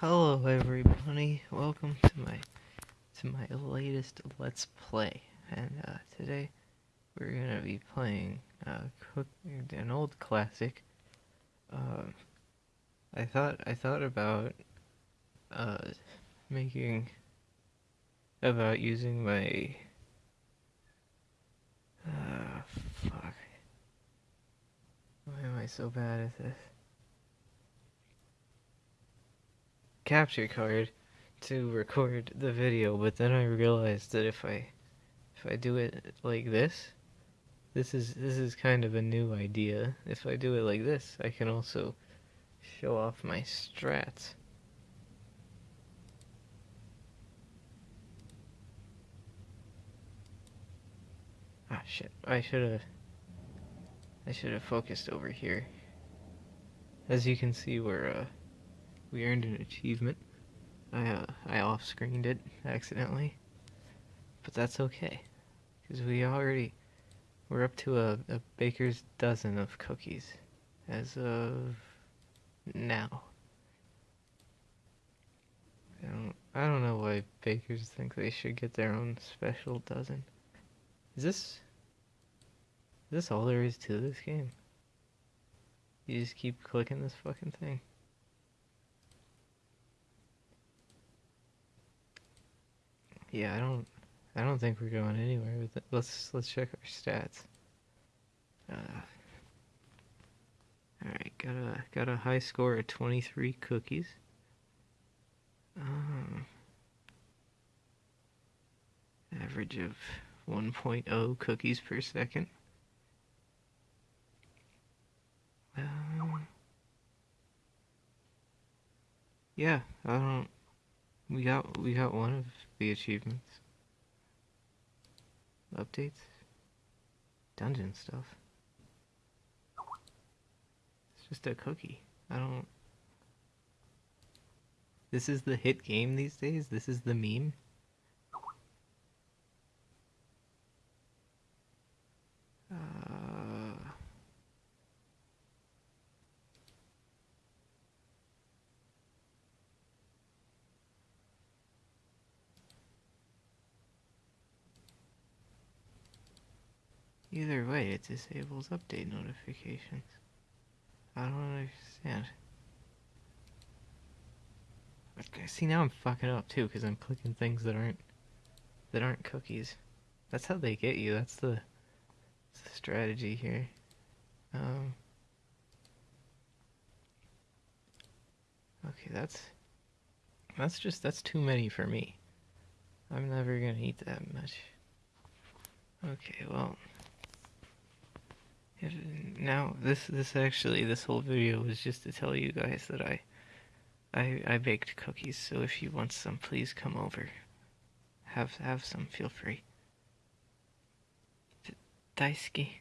Hello everybody, welcome to my to my latest Let's Play. And uh, today we're gonna be playing uh, an old classic. Uh, I thought I thought about uh, making about using my uh, fuck. Why am I so bad at this? Capture card to record the video, but then I realized that if I if I do it like this, this is this is kind of a new idea. If I do it like this, I can also show off my strats. Ah shit, I should have I should have focused over here. As you can see, we're uh we earned an achievement. I, uh, I off-screened it accidentally. But that's okay. Because we already... We're up to a, a baker's dozen of cookies. As of... now. I don't, I don't know why bakers think they should get their own special dozen. Is this... Is this all there is to this game? You just keep clicking this fucking thing. Yeah, I don't I don't think we're going anywhere with it. Let's let's check our stats. Uh, all right, got a got a high score of 23 cookies. Um, average of 1.0 cookies per second. Um, yeah, I don't we got we got one of the achievements. Updates. Dungeon stuff. It's just a cookie. I don't This is the hit game these days? This is the meme? Either way, it disables update notifications. I don't understand. Okay, see now I'm fucking up too because I'm clicking things that aren't that aren't cookies. That's how they get you. That's the, that's the strategy here. Um. Okay, that's that's just that's too many for me. I'm never gonna eat that much. Okay, well now this this actually this whole video was just to tell you guys that I I I baked cookies. So if you want some please come over. Have have some. Feel free. Daisuke